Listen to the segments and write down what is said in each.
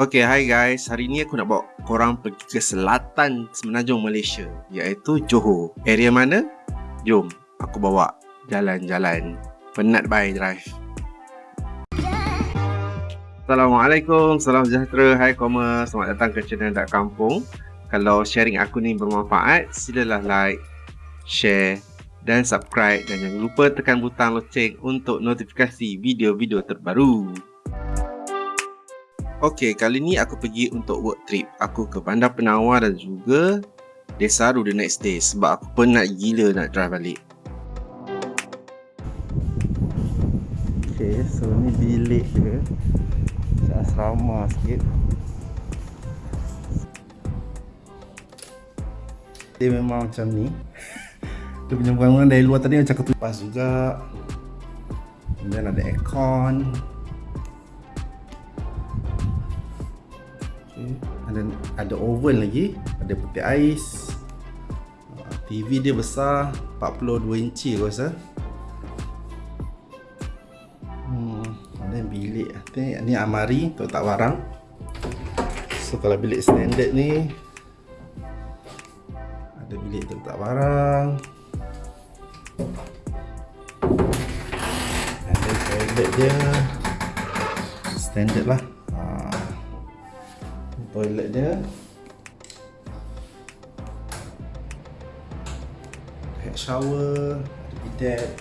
Okay, hi guys. Hari ni aku nak bawa korang pergi ke selatan semenanjung Malaysia iaitu Johor. Area mana? Jom, aku bawa jalan-jalan. Penat bye drive. Assalamualaikum, salam sejahtera, hai commerce, selamat datang ke channel Dak Kampung. Kalau sharing aku ni bermanfaat, silalah like, share dan subscribe dan jangan lupa tekan butang loceng untuk notifikasi video-video terbaru. Okey, kali ni aku pergi untuk work trip. Aku ke Bandar Penawar dan juga Desaru the next day sebab aku penat gila nak drive balik. Okey, so ni bilik dia. Macam asrama sikit. Dia memang macam ni. Dia punya bangunan dari luar tadi macam ketupas juga. Kemudian ada aircon. Ada ada oven lagi. Ada putih ais. TV dia besar 42 inci aku rasa. Hmm, ada bilik. Ni, amari untuk tak barang. So kalau bilik standard ni ada bilik untuk tak barang. Ada toilet dia. Standard lah toilet dia. Head shower ada bidet.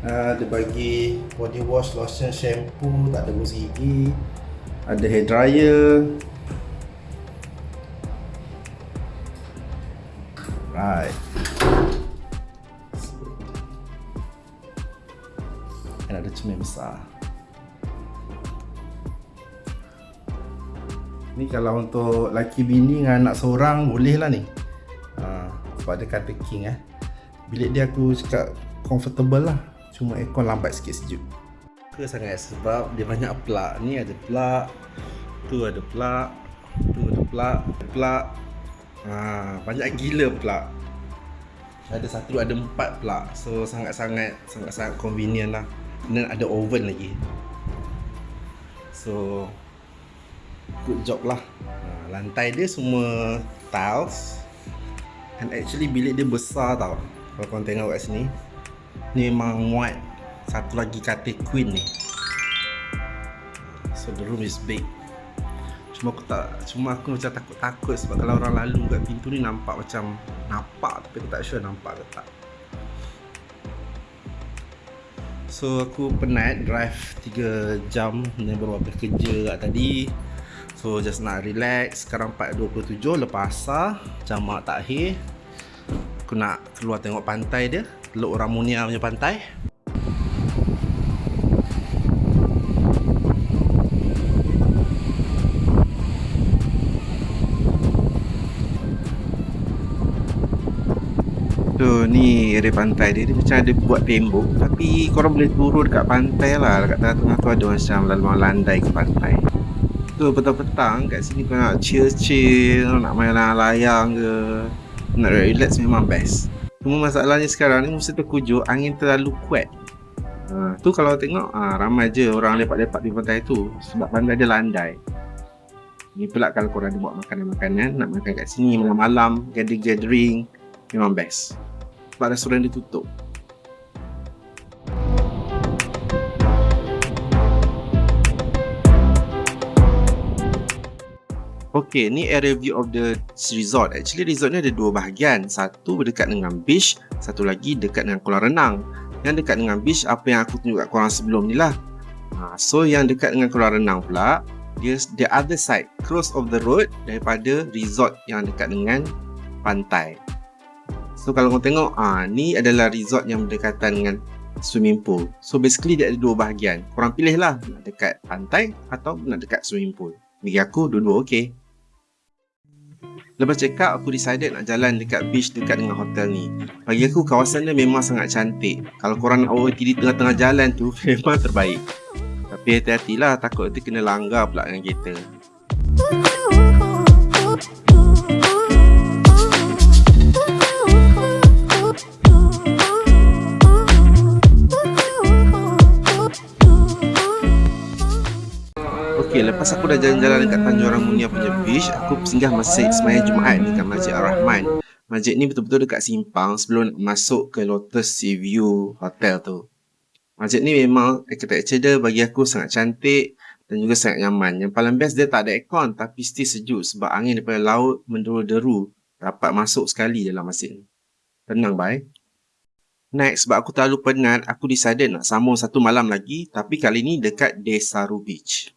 Uh, ada bagi body wash, lotion, shampoo tak ada gosok gigi. Ada hair dryer. Right dan ada cermin besar Ni kalau untuk laki bini dengan anak seorang boleh lah ni. Ha, Sebab dia kata king eh. Bilik dia aku cakap comfortable lah. Cuma aircon lambat sikit sejuk. Suka sangat sebab dia banyak plug. Ni ada plug Tu ada plug Tu ada plug Plug. Ha, Banyak gila plug. Ada satu ada empat plug. So sangat-sangat sangat-sangat convenient lah. Dan ada oven lagi. So good job lah. Ha, lantai dia semua tiles. And actually bilik dia besar tau. Kalau korang tengok kat sini ni memang muat satu lagi katil queen ni. So the room is big. Cuma aku tak cuma aku macam takut-takut sebab kalau orang lalu kat pintu ni nampak macam nampak tapi aku tak sure nampak ke tak. So aku penat drive 3 jam dan baru habis kerja kat tadi So just nak relax. Sekarang 4.27 lepas asar Jamak takhir. Aku nak keluar tengok pantai dia Teluk Ramunia punya pantai. So ni area pantai dia. Dia macam ada buat tembok. Tapi korang boleh turun dekat pantai lah. Dekat tengah-tengah tu ada macam lalu landai ke pantai tu petang-petang kat sini kau nak chill-chill nak main layang ke nak relax memang best. Cuma masalahnya sekarang ni mesti terkujur angin terlalu kuat. Ha, tu kalau tengok ha, ramai je orang lepak-lepak di pantai tu sebab pantai dia landai. Ni pula kalau korang ada buat makanan-makanan nak makan kat sini malam-malam gathering-gathering memang best. Sebab restoran dia tutup Okay, ni area view of the resort. Actually, resort ni ada dua bahagian. Satu berdekat dengan beach, satu lagi dekat dengan kolam renang. Yang dekat dengan beach, apa yang aku tunjuk kat korang sebelum ni lah. Ha, so, yang dekat dengan kolam renang pula, dia the other side, close of the road daripada resort yang dekat dengan pantai. So, kalau korang tengok, ha, ni adalah resort yang berdekatan dengan swimming pool. So, basically dia ada dua bahagian. Korang pilih lah nak dekat pantai atau nak dekat swimming pool. Bagi aku, dua-dua okey. Lepas check out, aku decided nak jalan dekat beach dekat dengan hotel ni. Bagi aku, kawasan dia memang sangat cantik. Kalau korang nak OOT di tengah-tengah jalan tu, memang terbaik. Tapi hati-hatilah, takut nanti kena langgar pula dengan kereta. Okay, lepas aku dah jalan-jalan dekat Tanjung Ramunia punya beach, aku singgah masjid semaya Jumaat dekat Masjid Ar-Rahman. Masjid ni betul-betul dekat simpang sebelum masuk ke Lotus Sea View Hotel tu. Masjid ni memang architecture dia bagi aku sangat cantik dan juga sangat nyaman. Yang paling best dia tak ada aircon tapi still sejuk sebab angin daripada laut menderu-deru dapat masuk sekali dalam masjid ni. Tenang bye. Next, sebab aku terlalu penat, aku decided nak sambung satu malam lagi tapi kali ni dekat Desaru Beach.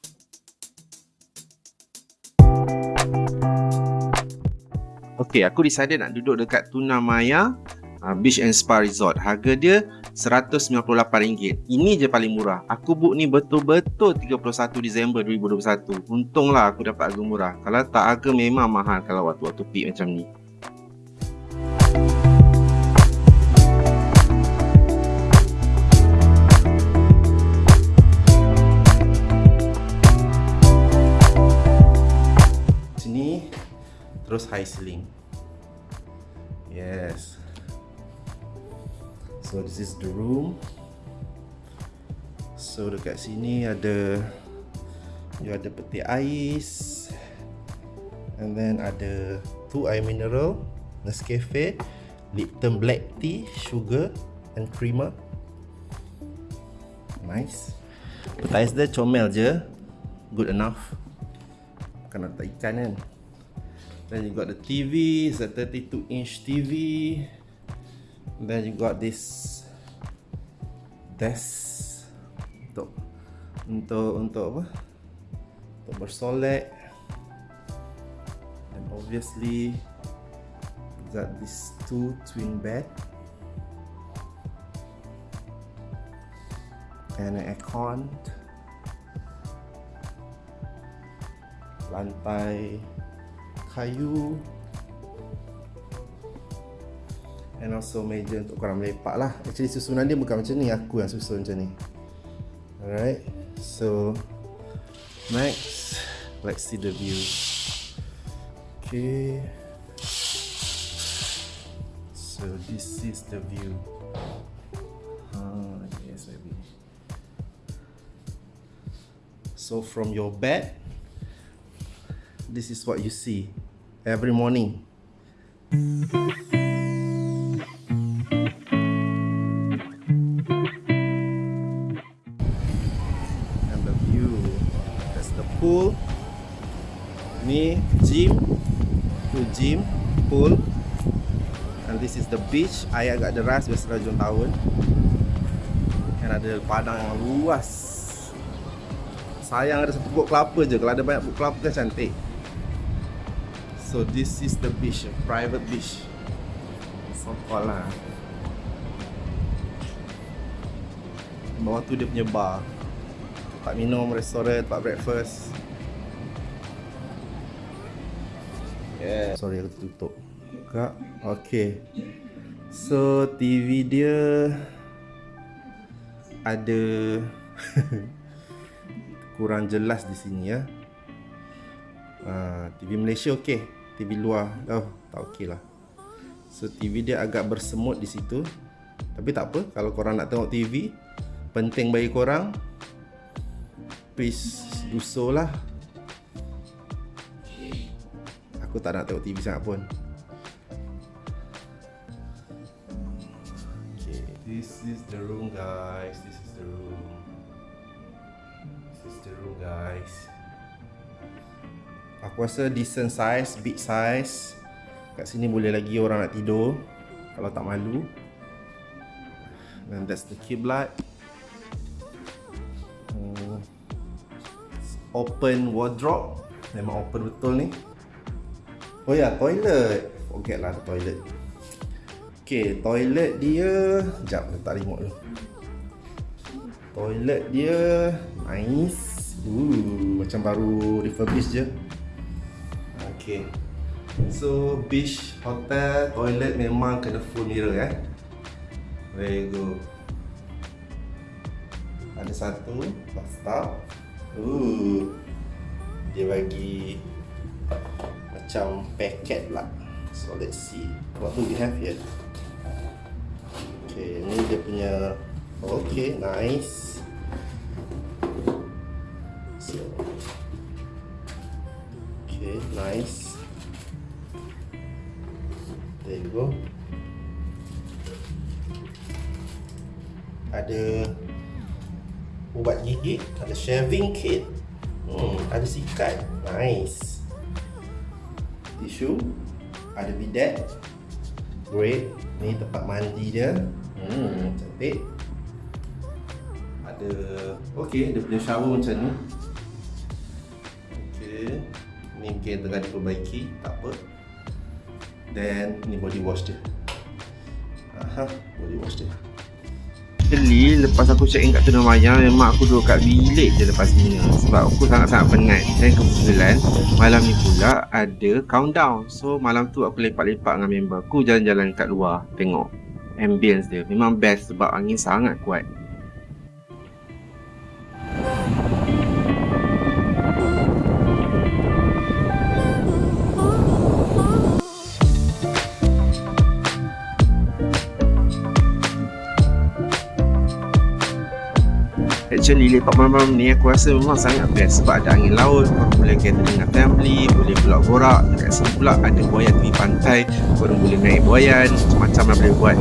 Okay, aku decided nak duduk dekat Tuna Maya uh, Beach and Spa Resort. Harga dia RM198. Ini je paling murah. Aku book ni betul-betul 31 Disember 2021. Untunglah aku dapat harga murah. Kalau tak harga memang mahal kalau waktu-waktu peak macam ni. terus high ceiling yes. So this is the room. So dekat sini ada you ada peti ais and then ada two air mineral Nescafe Lipton black tea sugar and creamer. Nice. Peti ais dia comel je. Good enough. Bukan nak ikan kan Then you got the TV, it's a 32 inch TV. then you got this desk untuk untuk untuk apa? Untuk bersolek. And obviously you got these two twin bed. And an aircon. Lantai kayu and also meja untuk korang melepak lah. Actually susunan dia bukan macam ni. Aku yang susun macam ni. Alright so next. Let's see the view. Okay. So this is the view. Baby. So from your bed this is what you see every morning. And the view, that's the pool. Me, gym, to gym, pool. And this is the beach. Ayah agak deras biasa rajun tahun. Dan ada padang yang luas. Sayang ada satu pokok kelapa je. Kalau ada banyak pokok kelapa kan cantik. So this is the beach, private beach. So called lah. Bawah tu dia punya bar. Tempat minum, restoran, tempat breakfast. Yeah. Sorry aku tutup. Buka. Okay. So TV dia ada kurang jelas di sini ya. Uh, TV Malaysia okey. TV luar. Oh tak okey lah. So TV dia agak bersemut di situ. Tapi tak apa kalau korang nak tengok TV penting bagi korang please do so lah. Aku tak nak tengok TV sangat pun. This is the room guys. This is the room. This is the room guys Aku rasa decent size, big size. Kat sini boleh lagi orang nak tidur Kalau tak malu. And that's the kiblat hmm. Open wardrobe. Memang open betul ni. Oh ya, yeah, toilet. Forget lah toilet. Okay, toilet dia Sekejap, letak remote dulu. Toilet dia Nice. Ooh, Macam baru refurbish je Okay. So beach hotel toilet memang kena full mirror eh? There you go Ada satu bathtub Ooh. Dia bagi Macam packet lah. So let's see What do we have here. Okay ni dia punya Okay nice Nice. There you go. Ada ubat gigi, ada shaving kit. Hmm, ada sikat. Nice. Tisu, ada bidet. Great. Ni tempat mandi dia. Hmm, cantik. Ada okey, dia punya shower macam ni. Okey. Ni mungkin tengah diperbaiki, tak apa. Then ni body wash dia. Aha, body wash dia. Actually, lepas aku check in kat Tuna Maya, memang aku duduk kat bilik je lepas ni Sebab aku sangat-sangat penat Dan kebetulan, malam ni pula ada countdown So, malam tu aku lepak-lepak dengan member aku jalan-jalan kat luar Tengok ambience dia Memang best sebab angin sangat kuat actually lepak malam-malam ni aku rasa memang sangat best sebab ada angin laut korang boleh gather dengan family boleh pula borak. Dekat sini pula ada buayan tepi pantai korang boleh naik buayan macam-macam lah boleh buat.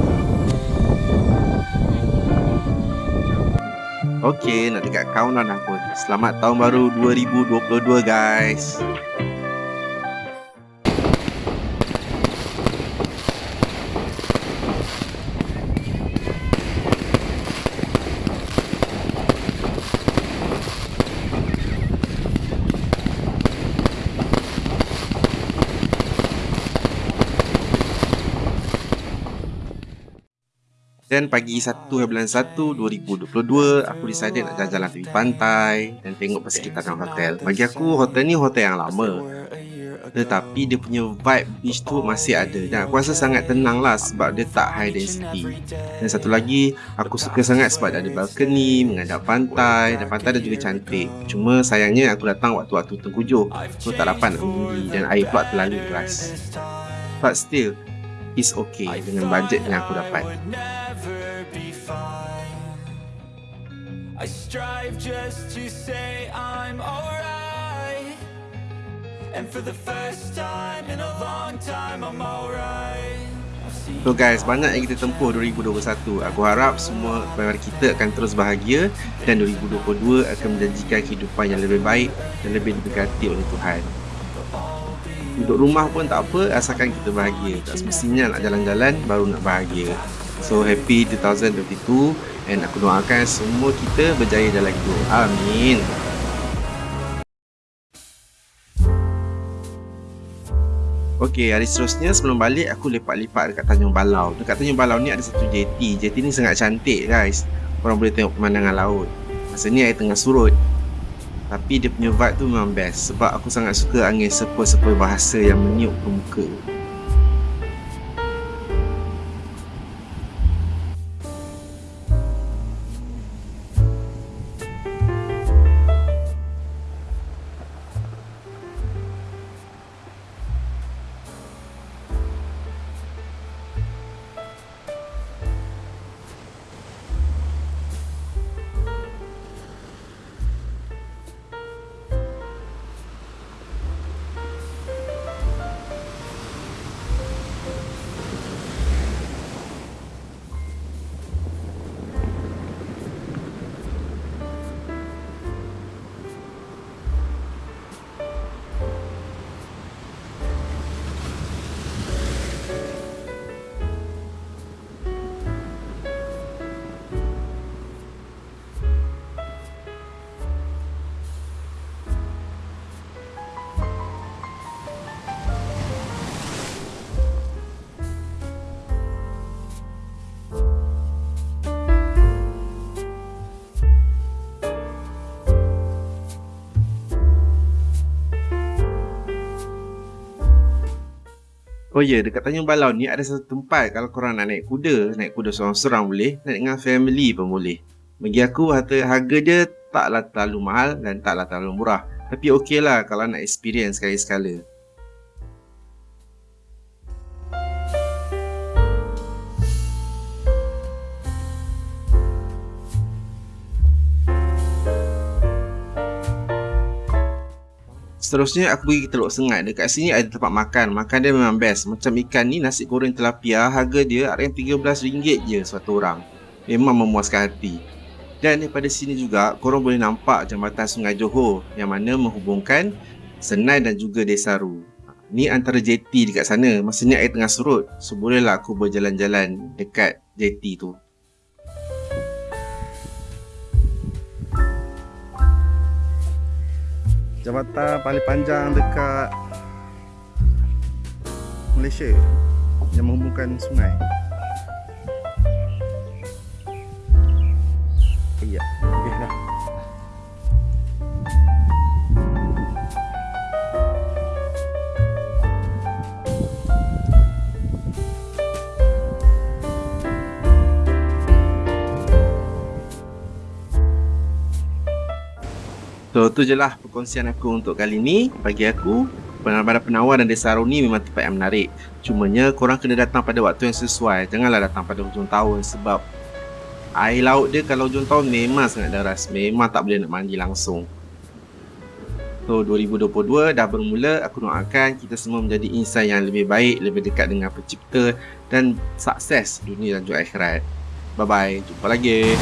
Ok, nak dekat countdown pun Selamat tahun baru 2022 guys Dan pagi 1 bulan 1 2022 Aku decided nak jalan-jalan tepi pantai Dan tengok persekitaran hotel. Bagi aku hotel ni hotel yang lama. Tetapi dia punya vibe beach tu masih ada. Dan aku rasa sangat tenang lah Sebab dia tak high density. Dan satu lagi Aku suka sangat sebab ada balcony Menghadap pantai Dan pantai dia juga cantik. Cuma sayangnya aku datang waktu-waktu tengkujuh So tak dapat nak mengundi Dan air pula terlalu deras. But still It's okay dengan bajet yang aku dapat I strive just to say I'm alright. And for the first time in a long time I'm alright. So guys, banyak yang kita tempuh 2021 Aku harap semua pendengar kita akan terus bahagia Dan 2022 akan menjanjikan kehidupan yang lebih baik Dan lebih diberkati oleh Tuhan. Duduk rumah pun tak apa, asalkan kita bahagia. Tak semestinya nak jalan-jalan baru nak bahagia. So happy 2022 And aku doakan semua kita berjaya dalam hidup Amin. Okay, hari seterusnya sebelum balik aku lepak-lepak dekat Tanjung Balau. Dekat Tanjung Balau ni ada satu JT JT ni sangat cantik guys. Korang boleh tengok pemandangan laut. Masa ni air tengah surut. Tapi dia punya vibe tu memang best Sebab aku sangat suka angin sepoi-sepoi bahasa yang meniup ke muka Oh ya, yeah, dekat Tanjung Balau ni ada satu tempat kalau korang nak naik kuda, naik kuda seorang-seorang boleh, naik dengan family pun boleh. Bagi aku harga, dia taklah terlalu mahal dan taklah terlalu murah. Tapi okey lah kalau nak experience sekali-sekala. Seterusnya aku pergi ke Teluk Sengat. Dekat sini ada tempat makan. Makan dia memang best. Macam ikan ni nasi goreng tilapia harga dia RM13 je satu orang. Memang memuaskan hati. Dan daripada sini juga korang boleh nampak jambatan Sungai Johor yang mana menghubungkan Senai dan juga Desaru. Ni antara JT dekat sana. Masanya air tengah surut. So bolehlah aku berjalan-jalan dekat JT tu. Jambatan paling panjang dekat Malaysia yang menghubungkan sungai. Tu je lah perkongsian aku untuk kali ni. Bagi aku Penawar penawar dan desa ni memang tempat yang menarik. Cumanya korang kena datang pada waktu yang sesuai. Janganlah datang pada hujung tahun sebab Air laut dia kalau hujung tahun memang sangat deras. Memang tak boleh nak mandi langsung. So 2022 dah bermula. Aku doakan kita semua menjadi insan yang lebih baik Lebih dekat dengan pencipta Dan sukses dunia dan juga akhirat. Bye bye, jumpa lagi